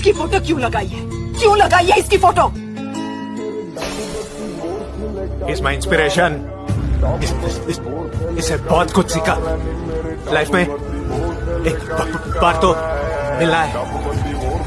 इसकी फ़ोटो क्यों लगाई है? क्यों लगाई है इसकी फ़ोटो? इज़ माई इंस्पिरेशन इसे बहुत कुछ सीखा। लाइफ में एक बार तो मिला है।